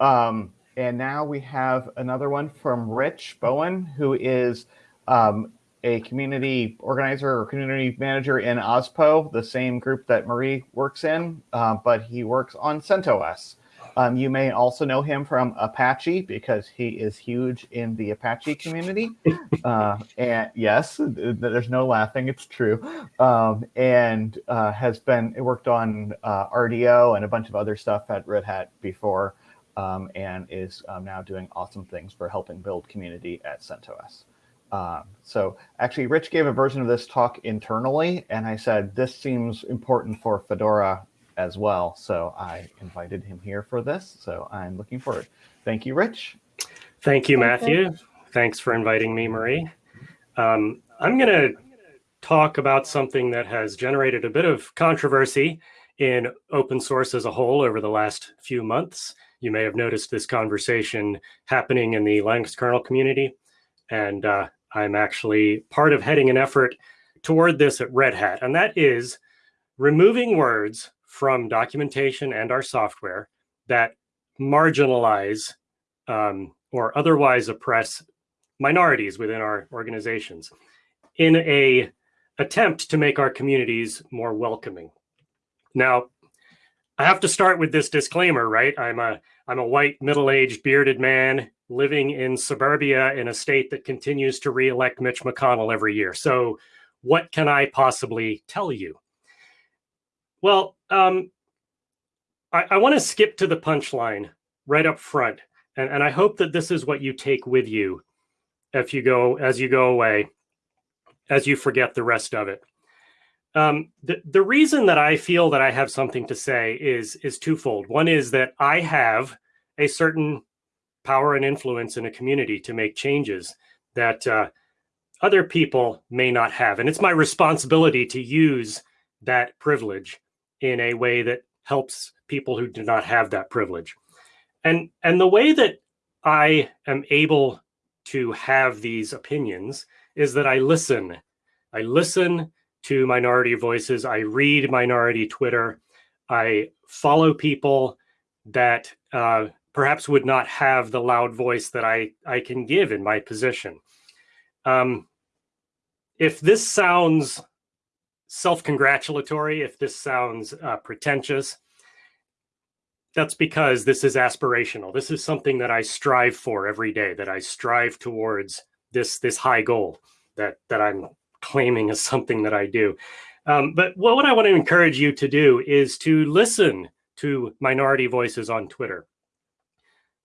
Um, and now we have another one from Rich Bowen, who is um, a community organizer or community manager in OSPO, the same group that Marie works in, uh, but he works on CentOS. Um, you may also know him from Apache because he is huge in the Apache community. Uh, and yes, there's no laughing, it's true. Um, and uh, has been worked on uh, RDO and a bunch of other stuff at Red Hat before um, and is um, now doing awesome things for helping build community at CentOS. Um, so actually, Rich gave a version of this talk internally, and I said, this seems important for Fedora as well. So I invited him here for this. So I'm looking forward. Thank you, Rich. Thank you, Matthew. Thanks for inviting me, Marie. Um, I'm going to talk about something that has generated a bit of controversy in open source as a whole over the last few months. You may have noticed this conversation happening in the Linux kernel community. And uh, I'm actually part of heading an effort toward this at Red Hat, and that is removing words from documentation and our software that marginalize um, or otherwise oppress minorities within our organizations in a attempt to make our communities more welcoming. Now, I have to start with this disclaimer, right? I'm a I'm a white middle-aged bearded man living in suburbia in a state that continues to reelect Mitch McConnell every year. So what can I possibly tell you? Well, um, I, I want to skip to the punchline right up front. And, and I hope that this is what you take with you if you go as you go away, as you forget the rest of it. Um, the, the reason that I feel that I have something to say is, is twofold. One is that I have a certain power and influence in a community to make changes that uh, other people may not have. And it's my responsibility to use that privilege in a way that helps people who do not have that privilege. And, and the way that I am able to have these opinions is that I listen. I listen to minority voices. I read minority Twitter. I follow people that uh, perhaps would not have the loud voice that I, I can give in my position. Um, if this sounds self-congratulatory, if this sounds uh, pretentious, that's because this is aspirational. This is something that I strive for every day, that I strive towards this, this high goal that, that I'm claiming as something that I do. Um, but what I want to encourage you to do is to listen to minority voices on Twitter.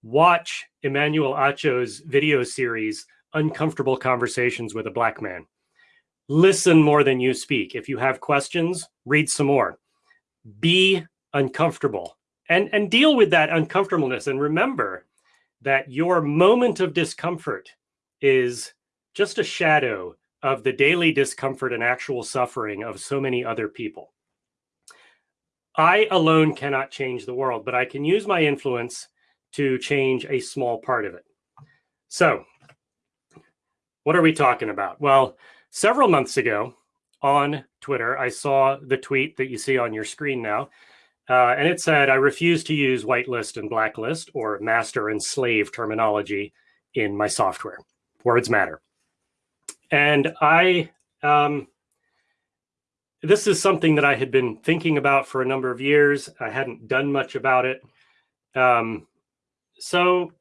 Watch Emmanuel Acho's video series, Uncomfortable Conversations with a Black Man listen more than you speak. If you have questions, read some more. Be uncomfortable and, and deal with that uncomfortableness. And remember that your moment of discomfort is just a shadow of the daily discomfort and actual suffering of so many other people. I alone cannot change the world, but I can use my influence to change a small part of it. So what are we talking about? Well, Several months ago on Twitter, I saw the tweet that you see on your screen now. Uh, and it said, I refuse to use whitelist and blacklist or master and slave terminology in my software. Words matter. And I, um, this is something that I had been thinking about for a number of years. I hadn't done much about it. Um, so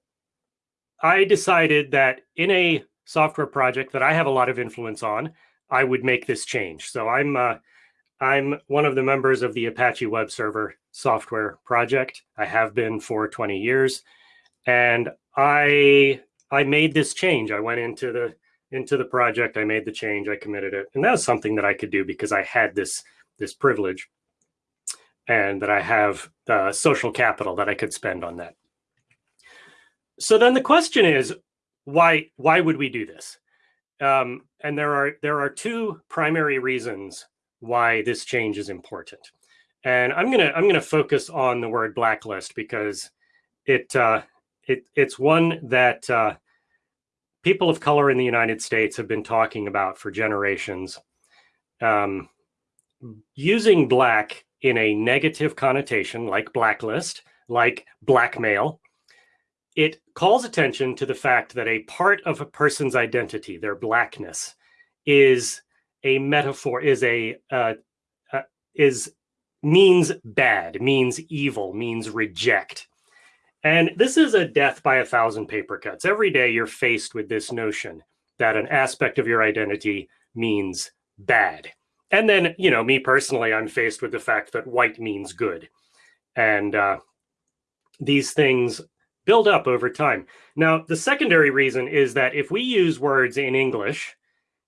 I decided that in a software project that I have a lot of influence on, I would make this change. So I'm uh, I'm one of the members of the Apache Web Server software project. I have been for 20 years, and I I made this change. I went into the into the project. I made the change. I committed it, and that was something that I could do because I had this this privilege, and that I have uh, social capital that I could spend on that. So then the question is, why why would we do this? Um, and there are there are two primary reasons why this change is important. And I'm gonna I'm gonna focus on the word blacklist because it uh, it it's one that uh, people of color in the United States have been talking about for generations. Um, using black in a negative connotation like blacklist, like blackmail, it calls attention to the fact that a part of a person's identity, their blackness, is a metaphor, is a uh, uh, is means bad, means evil, means reject. And this is a death by a thousand paper cuts. Every day you're faced with this notion that an aspect of your identity means bad. And then, you know, me personally, I'm faced with the fact that white means good. And uh, these things build up over time. Now, the secondary reason is that if we use words in English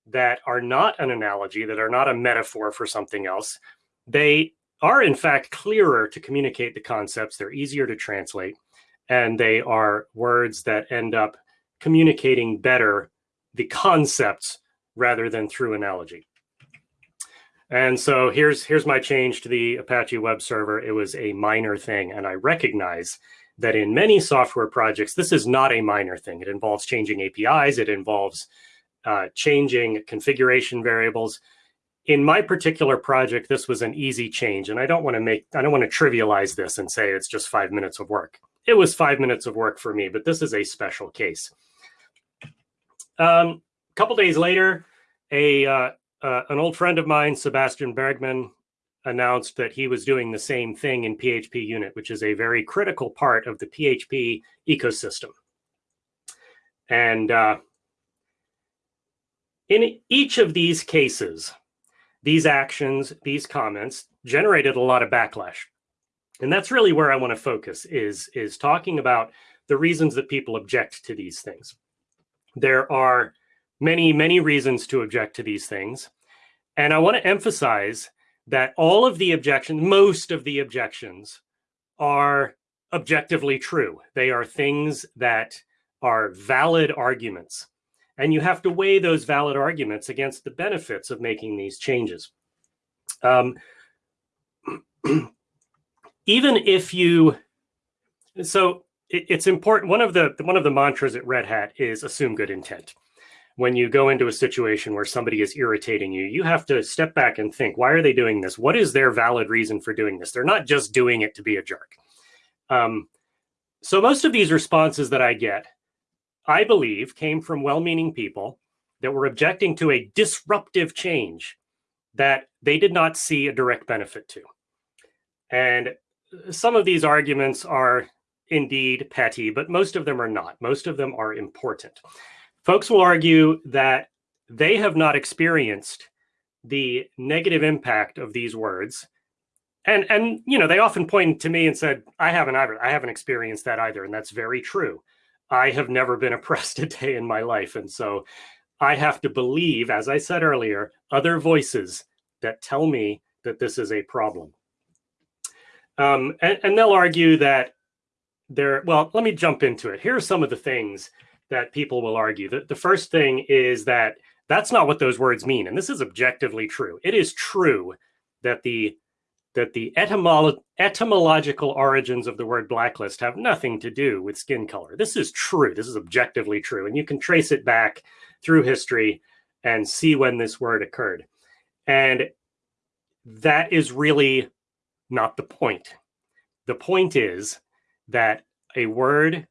that are not an analogy, that are not a metaphor for something else, they are in fact clearer to communicate the concepts. They're easier to translate and they are words that end up communicating better the concepts rather than through analogy. And so here's here's my change to the Apache web server. It was a minor thing, and I recognize that in many software projects, this is not a minor thing. It involves changing APIs. It involves uh, changing configuration variables. In my particular project, this was an easy change, and I don't want to make I don't want to trivialize this and say it's just five minutes of work it was five minutes of work for me, but this is a special case. A um, couple days later, a uh, uh, an old friend of mine, Sebastian Bergmann, announced that he was doing the same thing in PHP Unit, which is a very critical part of the PHP ecosystem. And uh, in each of these cases, these actions, these comments generated a lot of backlash. And that's really where I want to focus is, is talking about the reasons that people object to these things. There are many, many reasons to object to these things. And I want to emphasize that all of the objections, most of the objections are objectively true. They are things that are valid arguments. And you have to weigh those valid arguments against the benefits of making these changes. Um, even if you, so it, it's important. One of the one of the mantras at Red Hat is assume good intent. When you go into a situation where somebody is irritating you, you have to step back and think, why are they doing this? What is their valid reason for doing this? They're not just doing it to be a jerk. Um, so most of these responses that I get, I believe, came from well-meaning people that were objecting to a disruptive change that they did not see a direct benefit to. And some of these arguments are indeed petty, but most of them are not. Most of them are important. Folks will argue that they have not experienced the negative impact of these words. And, and you know, they often pointed to me and said, I haven't either. I haven't experienced that either. And that's very true. I have never been oppressed a day in my life. And so I have to believe, as I said earlier, other voices that tell me that this is a problem. Um, and, and they'll argue that there, well, let me jump into it. Here are some of the things that people will argue. The, the first thing is that that's not what those words mean. And this is objectively true. It is true that the that the etymolo etymological origins of the word blacklist have nothing to do with skin color. This is true. This is objectively true. And you can trace it back through history and see when this word occurred. And that is really not the point. The point is that a word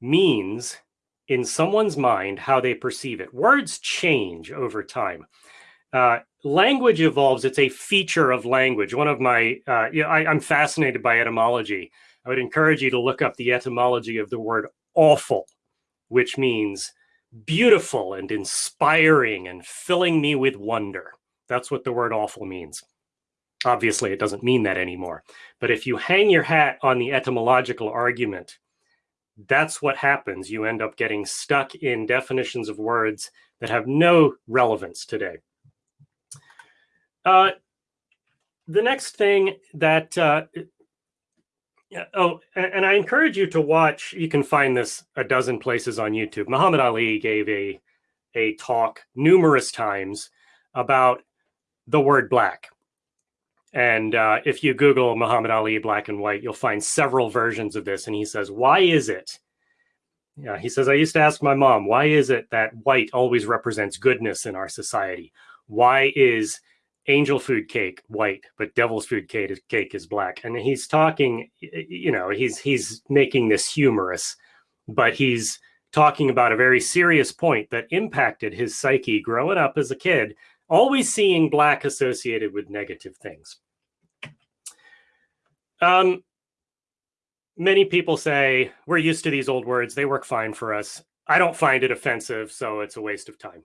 means in someone's mind how they perceive it. Words change over time. Uh, language evolves. It's a feature of language. One of my, uh, yeah, I, I'm fascinated by etymology. I would encourage you to look up the etymology of the word awful, which means beautiful and inspiring and filling me with wonder. That's what the word awful means. Obviously, it doesn't mean that anymore. But if you hang your hat on the etymological argument, that's what happens. You end up getting stuck in definitions of words that have no relevance today. Uh, the next thing that, uh, oh, and I encourage you to watch, you can find this a dozen places on YouTube. Muhammad Ali gave a, a talk numerous times about the word black and uh, if you Google Muhammad Ali black and white, you'll find several versions of this. And he says, why is it? Yeah, he says, I used to ask my mom, why is it that white always represents goodness in our society? Why is angel food cake white, but devil's food cake is, cake is black? And he's talking, you know, he's he's making this humorous but he's talking about a very serious point that impacted his psyche growing up as a kid, always seeing black associated with negative things. Um, many people say we're used to these old words, they work fine for us. I don't find it offensive, so it's a waste of time.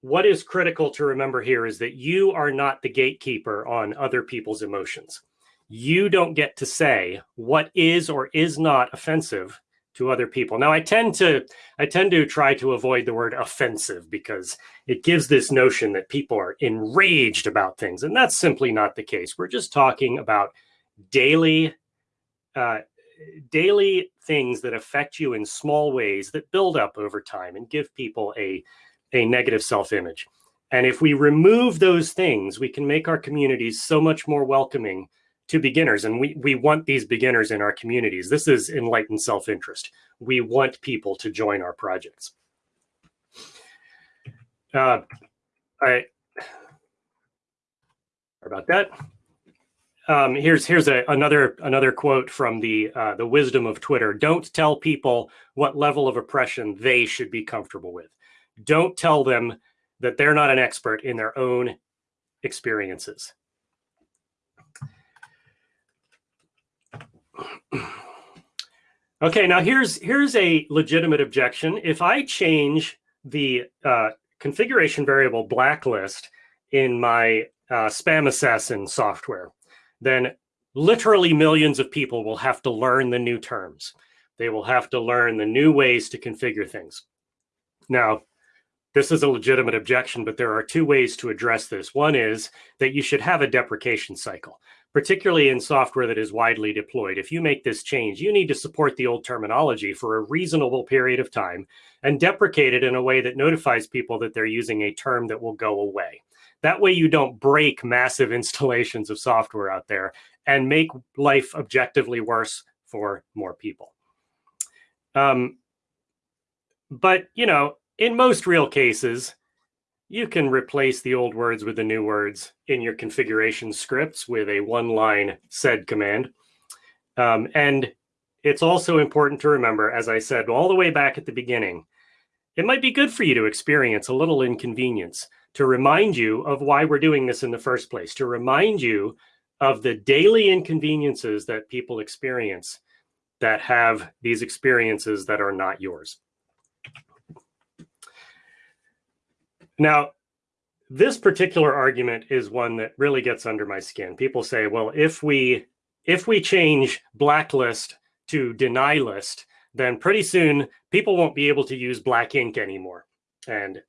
What is critical to remember here is that you are not the gatekeeper on other people's emotions. You don't get to say what is or is not offensive to other people. Now I tend to I tend to try to avoid the word offensive because it gives this notion that people are enraged about things and that's simply not the case. We're just talking about daily uh, daily things that affect you in small ways that build up over time and give people a a negative self-image. And if we remove those things, we can make our communities so much more welcoming to beginners. And we, we want these beginners in our communities. This is enlightened self-interest. We want people to join our projects. Uh, I, about that. Um, here's here's a, another another quote from the uh, the wisdom of Twitter. Don't tell people what level of oppression they should be comfortable with. Don't tell them that they're not an expert in their own experiences. Okay, now here's here's a legitimate objection. If I change the uh, configuration variable blacklist in my uh, SpamAssassin software, then literally millions of people will have to learn the new terms. They will have to learn the new ways to configure things. Now, this is a legitimate objection, but there are two ways to address this. One is that you should have a deprecation cycle particularly in software that is widely deployed. If you make this change, you need to support the old terminology for a reasonable period of time and deprecate it in a way that notifies people that they're using a term that will go away. That way you don't break massive installations of software out there and make life objectively worse for more people. Um, but, you know, in most real cases, you can replace the old words with the new words in your configuration scripts with a one-line sed command. Um, and it's also important to remember, as I said all the way back at the beginning, it might be good for you to experience a little inconvenience to remind you of why we're doing this in the first place, to remind you of the daily inconveniences that people experience that have these experiences that are not yours. Now, this particular argument is one that really gets under my skin. People say, well, if we if we change blacklist to deny list, then pretty soon people won't be able to use black ink anymore. And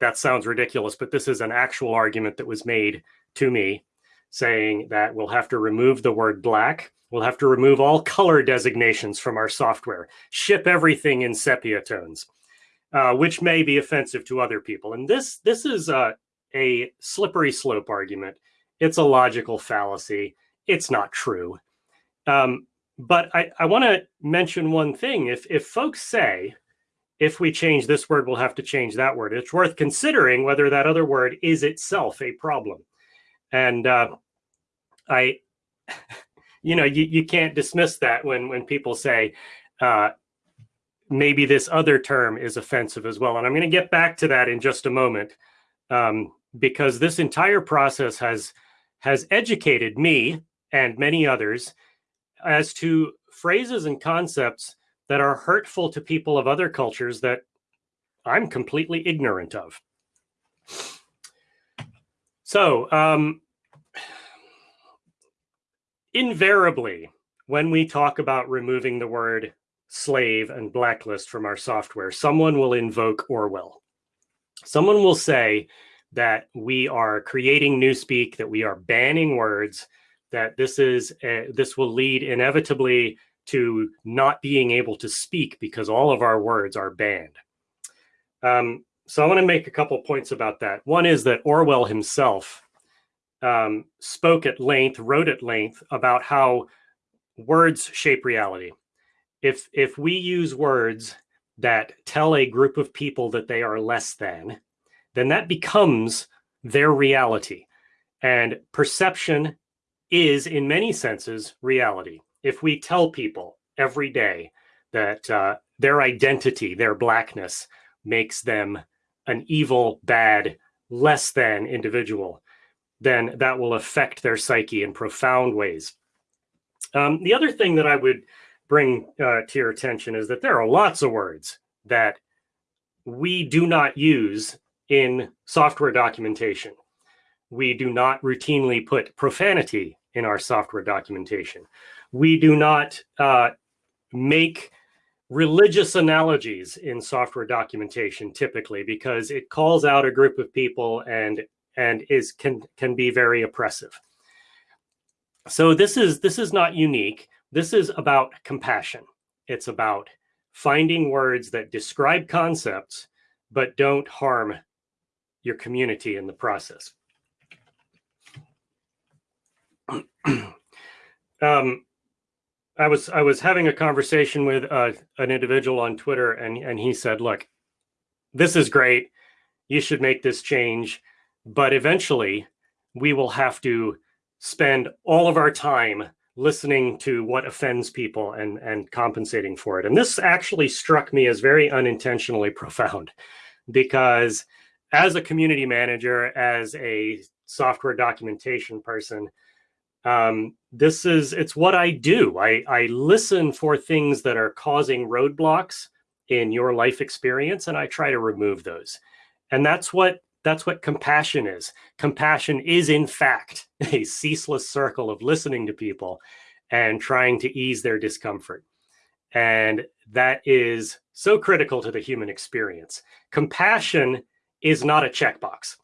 that sounds ridiculous, but this is an actual argument that was made to me saying that we'll have to remove the word black. We'll have to remove all color designations from our software, ship everything in sepia tones uh, which may be offensive to other people. And this this is a, a slippery slope argument. It's a logical fallacy. It's not true. Um, but I, I want to mention one thing. If if folks say, if we change this word, we'll have to change that word, it's worth considering whether that other word is itself a problem. And uh, I, you know, you, you can't dismiss that when when people say, uh, maybe this other term is offensive as well. And I'm going to get back to that in just a moment um, because this entire process has has educated me and many others as to phrases and concepts that are hurtful to people of other cultures that I'm completely ignorant of. So, um, invariably, when we talk about removing the word slave and blacklist from our software, someone will invoke Orwell. Someone will say that we are creating newspeak, that we are banning words, that this is a, this will lead inevitably to not being able to speak because all of our words are banned. Um, so I want to make a couple points about that. One is that Orwell himself um, spoke at length, wrote at length about how words shape reality if if we use words that tell a group of people that they are less than, then that becomes their reality. And perception is, in many senses, reality. If we tell people every day that uh, their identity, their blackness, makes them an evil, bad, less than individual, then that will affect their psyche in profound ways. Um, the other thing that I would bring uh, to your attention is that there are lots of words that we do not use in software documentation. We do not routinely put profanity in our software documentation. We do not uh, make religious analogies in software documentation typically because it calls out a group of people and and is can can be very oppressive. So this is this is not unique. This is about compassion. It's about finding words that describe concepts but don't harm your community in the process. um, I was I was having a conversation with uh, an individual on Twitter, and and he said, "Look, this is great. You should make this change, but eventually, we will have to spend all of our time listening to what offends people and and compensating for it." And this actually struck me as very unintentionally profound, because as a community manager, as a software documentation person, um, this is it's what I do. I, I listen for things that are causing roadblocks in your life experience, and I try to remove those. And that's what that's what compassion is. Compassion is, in fact, a ceaseless circle of listening to people and trying to ease their discomfort. And that is so critical to the human experience. Compassion is not a checkbox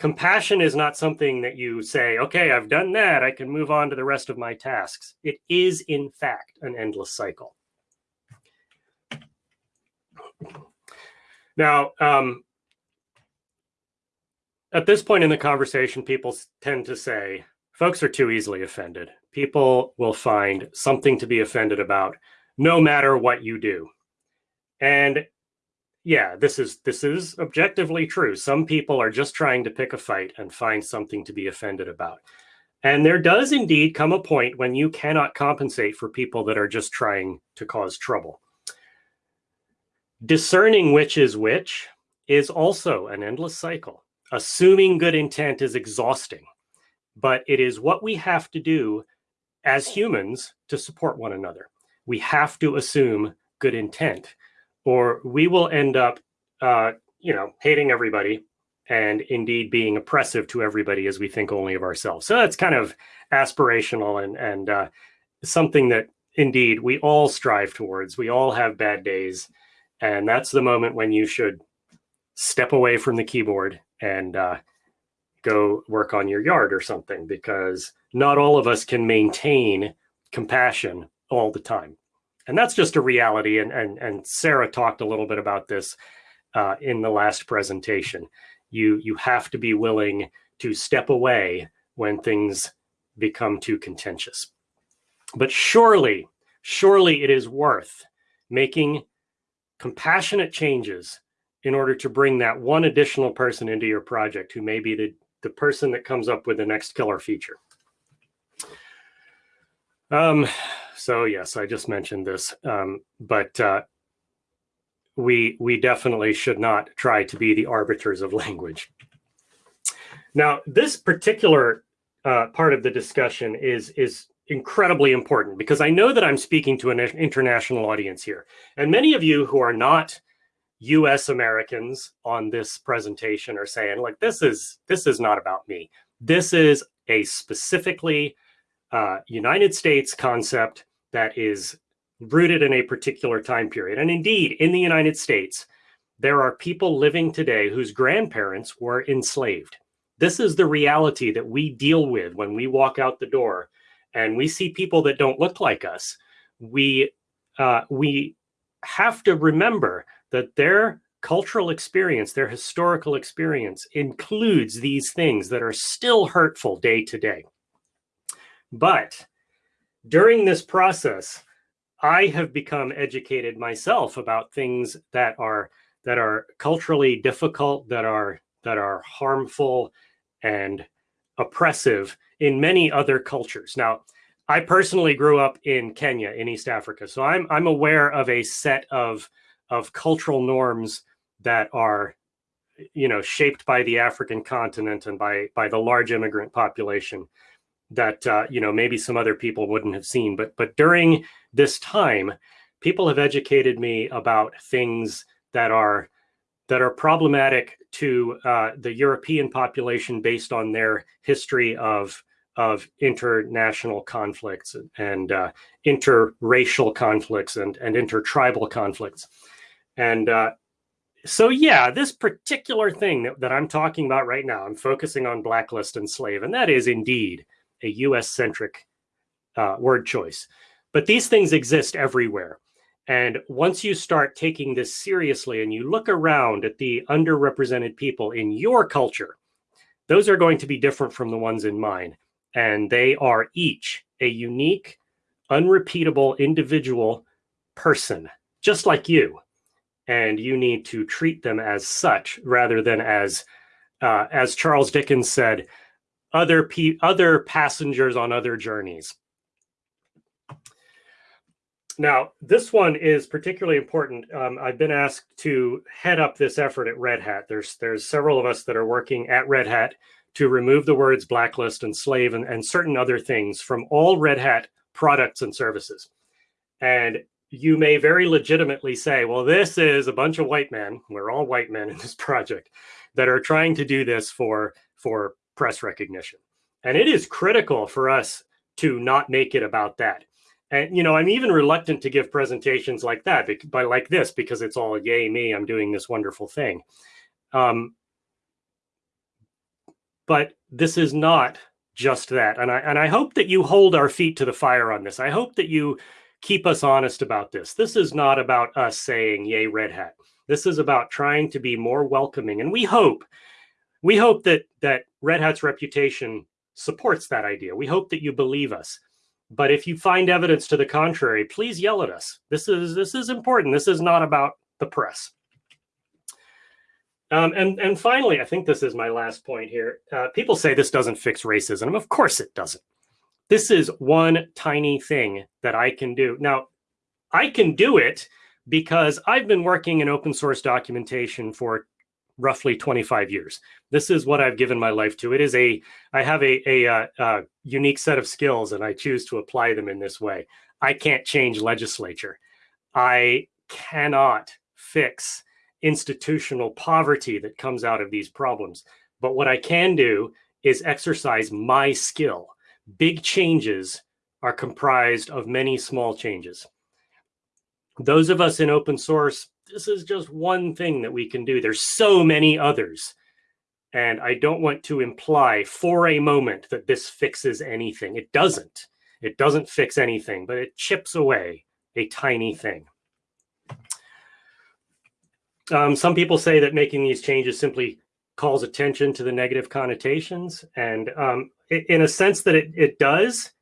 compassion is not something that you say, okay, I've done that. I can move on to the rest of my tasks. It is, in fact, an endless cycle. Now, um, at this point in the conversation, people tend to say, folks are too easily offended. People will find something to be offended about no matter what you do. And yeah, this is this is objectively true. Some people are just trying to pick a fight and find something to be offended about. And there does indeed come a point when you cannot compensate for people that are just trying to cause trouble. Discerning which is which is also an endless cycle. Assuming good intent is exhausting, but it is what we have to do as humans to support one another. We have to assume good intent or we will end up, uh, you know, hating everybody and indeed being oppressive to everybody as we think only of ourselves. So that's kind of aspirational and and uh, something that indeed we all strive towards. We all have bad days, and that's the moment when you should step away from the keyboard and uh, go work on your yard or something because not all of us can maintain compassion all the time and that's just a reality. And and and Sarah talked a little bit about this uh, in the last presentation. You you have to be willing to step away when things become too contentious. But surely, surely it is worth making compassionate changes in order to bring that one additional person into your project who may be the, the person that comes up with the next killer feature. Um, so yes, I just mentioned this, um, but uh, we we definitely should not try to be the arbiters of language. Now, this particular uh, part of the discussion is is incredibly important because I know that I'm speaking to an international audience here, and many of you who are not U.S. Americans on this presentation are saying, "Like this is this is not about me. This is a specifically uh, United States concept that is rooted in a particular time period. And indeed, in the United States, there are people living today whose grandparents were enslaved. This is the reality that we deal with when we walk out the door and we see people that don't look like us. We, uh, we have to remember that their cultural experience, their historical experience includes these things that are still hurtful day to day. But during this process, I have become educated myself about things that are that are culturally difficult, that are that are harmful and oppressive in many other cultures. Now, I personally grew up in Kenya in East Africa, so I'm I'm aware of a set of of cultural norms that are you know shaped by the African continent and by by the large immigrant population that uh, you know maybe some other people wouldn't have seen. But but during this time people have educated me about things that are that are problematic to uh, the European population based on their history of of international conflicts and uh, interracial conflicts and and intertribal conflicts and uh, so yeah this particular thing that, that i'm talking about right now i'm focusing on blacklist and slave and that is indeed a us centric uh, word choice but these things exist everywhere and once you start taking this seriously and you look around at the underrepresented people in your culture, those are going to be different from the ones in mine. And they are each a unique, unrepeatable individual person, just like you. And you need to treat them as such rather than as, uh, as Charles Dickens said, other, pe- other passengers on other journeys. Now, this one is particularly important. Um, I've been asked to head up this effort at Red Hat. There's there's several of us that are working at Red Hat to remove the words blacklist and slave and, and certain other things from all Red Hat products and services. And you may very legitimately say, well, this is a bunch of white men. We're all white men in this project that are trying to do this for, for press recognition. And it is critical for us to not make it about that and you know i'm even reluctant to give presentations like that but like this because it's all yay me i'm doing this wonderful thing um, but this is not just that and i and i hope that you hold our feet to the fire on this i hope that you keep us honest about this this is not about us saying yay red hat this is about trying to be more welcoming and we hope we hope that that red hat's reputation supports that idea we hope that you believe us but if you find evidence to the contrary, please yell at us. This is this is important. This is not about the press. Um, and and finally, I think this is my last point here. Uh, people say this doesn't fix racism. Of course it doesn't. This is one tiny thing that I can do. Now, I can do it because I've been working in open source documentation for roughly 25 years. This is what I've given my life to. It is a, I have a, a, a, uh, a unique set of skills and I choose to apply them in this way. I can't change legislature. I cannot fix institutional poverty that comes out of these problems. But what I can do is exercise my skill. Big changes are comprised of many small changes. Those of us in open source this is just one thing that we can do. There's so many others. And I don't want to imply for a moment that this fixes anything. It doesn't. It doesn't fix anything, but it chips away a tiny thing. Um, some people say that making these changes simply calls attention to the negative connotations. And um, in a sense that it, it does,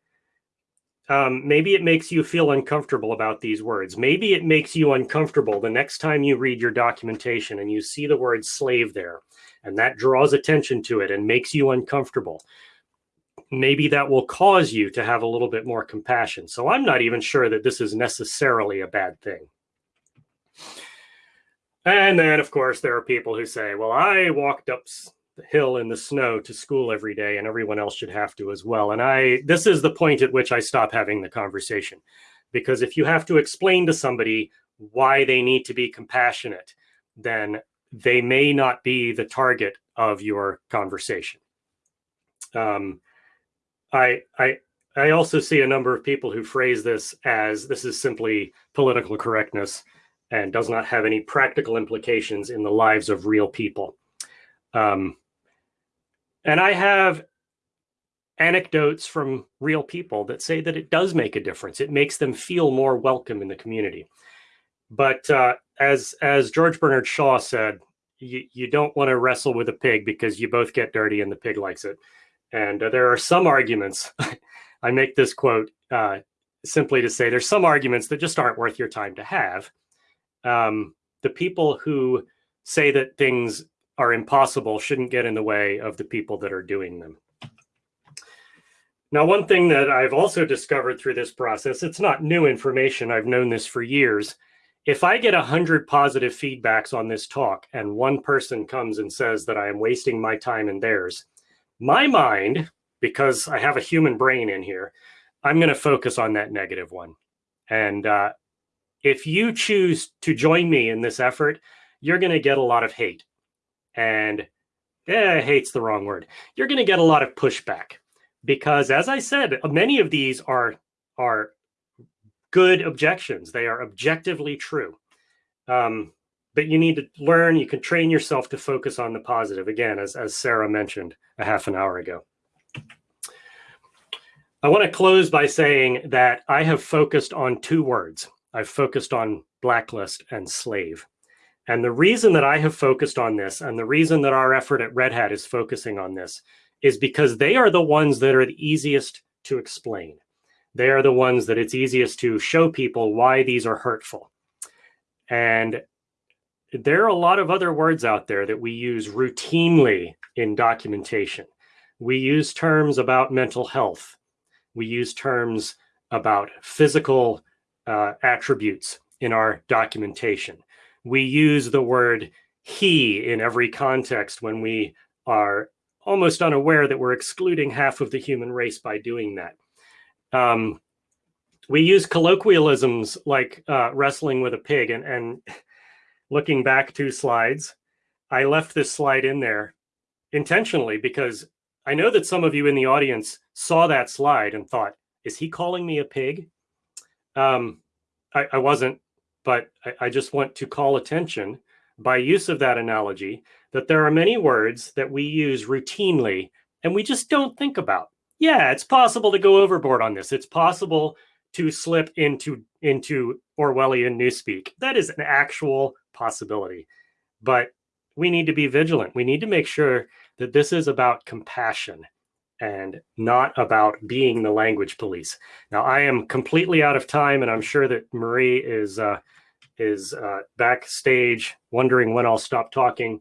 um, maybe it makes you feel uncomfortable about these words. Maybe it makes you uncomfortable the next time you read your documentation and you see the word slave there, and that draws attention to it and makes you uncomfortable. Maybe that will cause you to have a little bit more compassion. So I'm not even sure that this is necessarily a bad thing. And then, of course, there are people who say, well, I walked up the hill in the snow to school every day and everyone else should have to as well. And I, this is the point at which I stop having the conversation. Because if you have to explain to somebody why they need to be compassionate, then they may not be the target of your conversation. Um, I, I, I also see a number of people who phrase this as this is simply political correctness and does not have any practical implications in the lives of real people. Um, and I have anecdotes from real people that say that it does make a difference. It makes them feel more welcome in the community. But uh, as as George Bernard Shaw said, you, you don't want to wrestle with a pig because you both get dirty and the pig likes it. And uh, there are some arguments. I make this quote uh, simply to say there's some arguments that just aren't worth your time to have. Um, the people who say that things are impossible shouldn't get in the way of the people that are doing them. Now, one thing that I've also discovered through this process, it's not new information. I've known this for years. If I get 100 positive feedbacks on this talk and one person comes and says that I am wasting my time and theirs, my mind, because I have a human brain in here, I'm going to focus on that negative one. And uh, if you choose to join me in this effort, you're going to get a lot of hate. And eh, hate's the wrong word. You're going to get a lot of pushback because as I said, many of these are are good objections. They are objectively true. Um, but you need to learn, you can train yourself to focus on the positive, again, as, as Sarah mentioned a half an hour ago. I want to close by saying that I have focused on two words. I've focused on blacklist and slave. And the reason that I have focused on this and the reason that our effort at Red Hat is focusing on this is because they are the ones that are the easiest to explain. They are the ones that it's easiest to show people why these are hurtful. And there are a lot of other words out there that we use routinely in documentation. We use terms about mental health. We use terms about physical uh, attributes in our documentation. We use the word he in every context when we are almost unaware that we're excluding half of the human race by doing that. Um, we use colloquialisms like uh, wrestling with a pig and, and looking back two slides, I left this slide in there intentionally because I know that some of you in the audience saw that slide and thought, is he calling me a pig? Um, I, I, wasn't, but I, I just want to call attention by use of that analogy that there are many words that we use routinely and we just don't think about. Yeah, it's possible to go overboard on this. It's possible to slip into into Orwellian newspeak. That is an actual possibility. But we need to be vigilant. We need to make sure that this is about compassion and not about being the language police. Now, I am completely out of time, and I'm sure that Marie is uh, is uh, backstage wondering when I'll stop talking.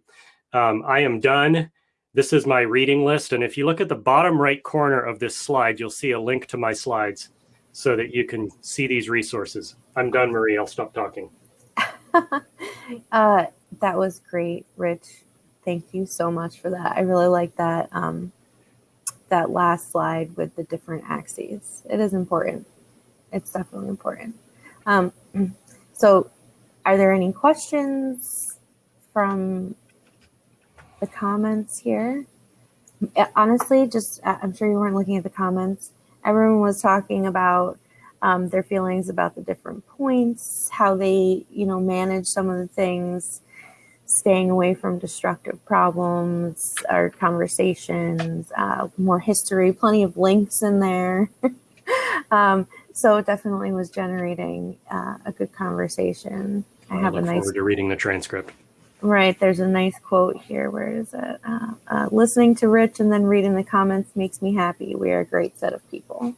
Um, I am done. This is my reading list. And if you look at the bottom right corner of this slide, you'll see a link to my slides so that you can see these resources. I'm done, Marie. I'll stop talking. uh, that was great, Rich. Thank you so much for that. I really like that um, that last slide with the different axes. It is important. It's definitely important. Um, so are there any questions from the comments here? Honestly, just I'm sure you weren't looking at the comments. Everyone was talking about um, their feelings about the different points, how they, you know, manage some of the things, staying away from destructive problems or conversations, uh, more history, plenty of links in there. um, so it definitely was generating uh, a good conversation. I, have a nice forward to reading the transcript. Right, there's a nice quote here. Where is it? Uh, uh, listening to Rich and then reading the comments makes me happy. We are a great set of people.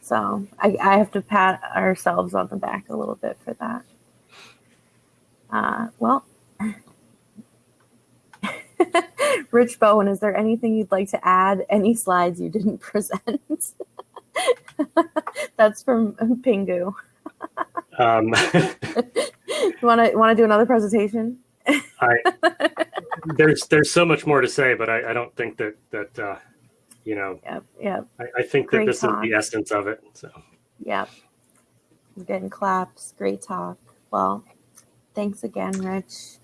So I, I have to pat ourselves on the back a little bit for that. Uh, well, Rich Bowen, is there anything you'd like to add? Any slides you didn't present? That's from Pingu. Um, you want to want to do another presentation? I, there's there's so much more to say, but I, I don't think that that uh, you know. Yep, yep. I, I think that Great this talk. is the essence of it. So. Yep. We're getting claps. Great talk. Well, thanks again, Rich.